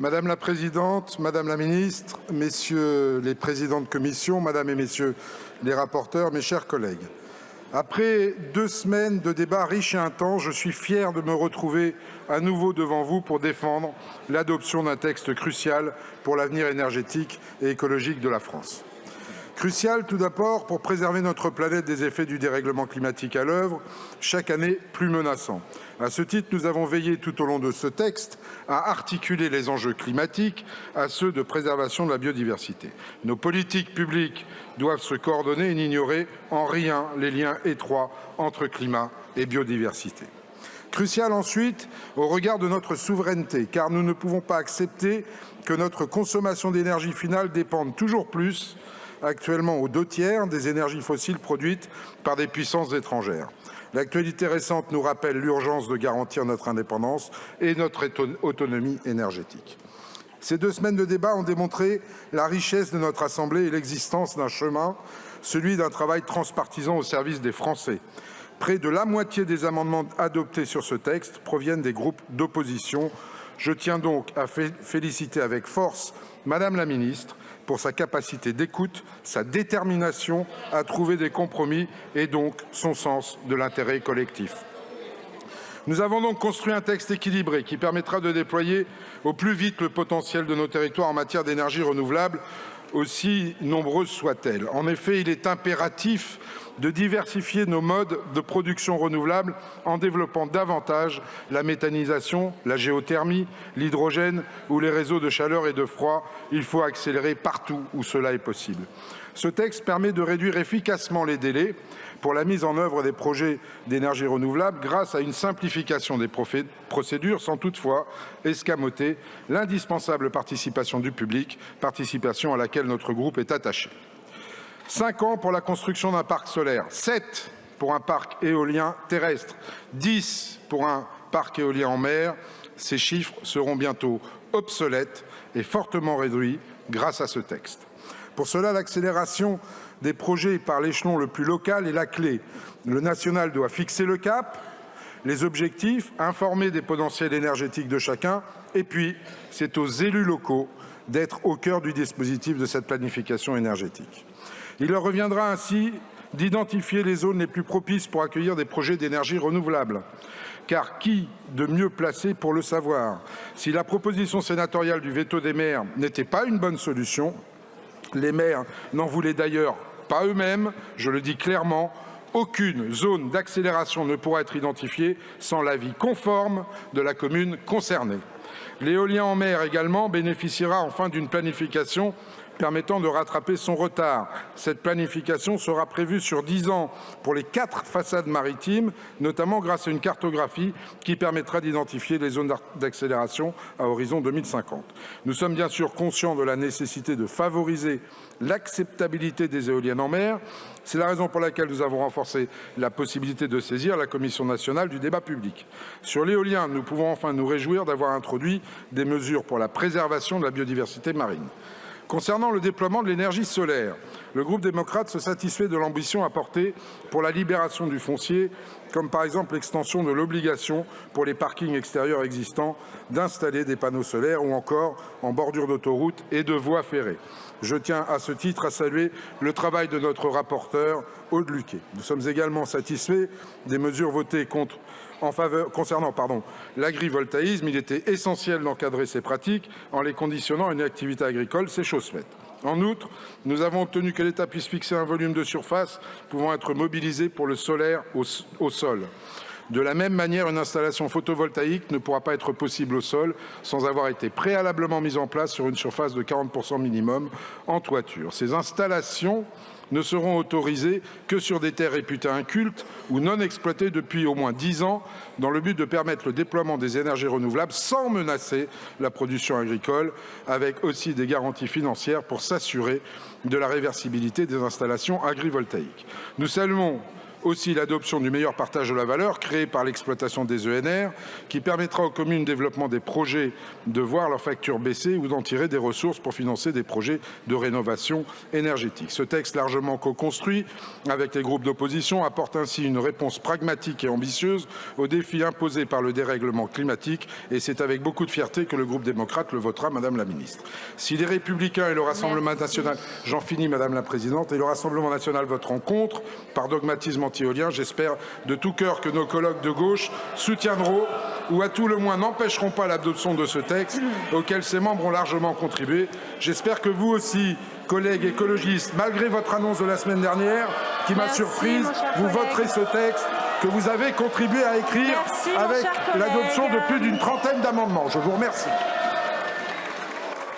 Madame la Présidente, Madame la Ministre, Messieurs les Présidents de Commission, Madame et Messieurs les rapporteurs, mes chers collègues. Après deux semaines de débats riches et intenses, je suis fier de me retrouver à nouveau devant vous pour défendre l'adoption d'un texte crucial pour l'avenir énergétique et écologique de la France. Crucial tout d'abord pour préserver notre planète des effets du dérèglement climatique à l'œuvre, chaque année plus menaçant. À ce titre, nous avons veillé tout au long de ce texte à articuler les enjeux climatiques à ceux de préservation de la biodiversité. Nos politiques publiques doivent se coordonner et n'ignorer en rien les liens étroits entre climat et biodiversité. Crucial ensuite au regard de notre souveraineté, car nous ne pouvons pas accepter que notre consommation d'énergie finale dépende toujours plus actuellement aux deux tiers des énergies fossiles produites par des puissances étrangères. L'actualité récente nous rappelle l'urgence de garantir notre indépendance et notre autonomie énergétique. Ces deux semaines de débat ont démontré la richesse de notre Assemblée et l'existence d'un chemin, celui d'un travail transpartisan au service des Français. Près de la moitié des amendements adoptés sur ce texte proviennent des groupes d'opposition. Je tiens donc à féliciter avec force Madame la Ministre pour sa capacité d'écoute, sa détermination à trouver des compromis et donc son sens de l'intérêt collectif. Nous avons donc construit un texte équilibré qui permettra de déployer au plus vite le potentiel de nos territoires en matière d'énergie renouvelable, aussi nombreuses soient-elles. En effet, il est impératif de diversifier nos modes de production renouvelable en développant davantage la méthanisation, la géothermie, l'hydrogène ou les réseaux de chaleur et de froid. Il faut accélérer partout où cela est possible. Ce texte permet de réduire efficacement les délais pour la mise en œuvre des projets d'énergie renouvelable grâce à une simplification des procédures sans toutefois escamoter l'indispensable participation du public, participation à laquelle notre groupe est attaché. Cinq ans pour la construction d'un parc solaire, sept pour un parc éolien terrestre, dix pour un parc éolien en mer. Ces chiffres seront bientôt obsolètes et fortement réduits grâce à ce texte. Pour cela, l'accélération des projets par l'échelon le plus local est la clé. Le national doit fixer le cap, les objectifs, informer des potentiels énergétiques de chacun et puis c'est aux élus locaux d'être au cœur du dispositif de cette planification énergétique. Il leur reviendra ainsi d'identifier les zones les plus propices pour accueillir des projets d'énergie renouvelable. Car qui de mieux placé pour le savoir? Si la proposition sénatoriale du veto des maires n'était pas une bonne solution, les maires n'en voulaient d'ailleurs pas eux-mêmes, je le dis clairement, aucune zone d'accélération ne pourra être identifiée sans l'avis conforme de la commune concernée. L'éolien en mer également bénéficiera enfin d'une planification permettant de rattraper son retard. Cette planification sera prévue sur dix ans pour les quatre façades maritimes, notamment grâce à une cartographie qui permettra d'identifier les zones d'accélération à horizon 2050. Nous sommes bien sûr conscients de la nécessité de favoriser l'acceptabilité des éoliennes en mer. C'est la raison pour laquelle nous avons renforcé la possibilité de saisir la Commission nationale du débat public. Sur l'éolien, nous pouvons enfin nous réjouir d'avoir introduit des mesures pour la préservation de la biodiversité marine. Concernant le déploiement de l'énergie solaire, le groupe démocrate se satisfait de l'ambition apportée pour la libération du foncier, comme par exemple l'extension de l'obligation pour les parkings extérieurs existants d'installer des panneaux solaires ou encore en bordure d'autoroute et de voies ferrées. Je tiens à ce titre à saluer le travail de notre rapporteur Aude Luquet. Nous sommes également satisfaits des mesures votées contre en faveur, concernant l'agrivoltaïsme, il était essentiel d'encadrer ces pratiques en les conditionnant à une activité agricole, c'est chose faite. En outre, nous avons obtenu que l'État puisse fixer un volume de surface pouvant être mobilisé pour le solaire au, au sol. De la même manière, une installation photovoltaïque ne pourra pas être possible au sol sans avoir été préalablement mise en place sur une surface de 40% minimum en toiture. Ces installations ne seront autorisés que sur des terres réputées incultes ou non exploitées depuis au moins dix ans, dans le but de permettre le déploiement des énergies renouvelables sans menacer la production agricole, avec aussi des garanties financières pour s'assurer de la réversibilité des installations agrivoltaïques. Nous saluons Aussi l'adoption du meilleur partage de la valeur créé par l'exploitation des ENR qui permettra aux communes de développement des projets de voir leurs factures baisser ou d'en tirer des ressources pour financer des projets de rénovation énergétique. Ce texte largement co-construit avec les groupes d'opposition apporte ainsi une réponse pragmatique et ambitieuse aux défis imposés par le dérèglement climatique et c'est avec beaucoup de fierté que le groupe démocrate le votera, Madame la Ministre. Si les Républicains et le Rassemblement Merci. national, j'en finis Madame la Présidente, et le Rassemblement national voteront contre par dogmatisme anti-éolien. J'espère de tout cœur que nos collègues de gauche soutiendront ou à tout le moins n'empêcheront pas l'adoption de ce texte auquel ses membres ont largement contribué. J'espère que vous aussi, collègues écologistes, malgré votre annonce de la semaine dernière, qui m'a surprise, vous voterez ce texte que vous avez contribué à écrire Merci, avec l'adoption de plus d'une trentaine d'amendements. Je vous remercie.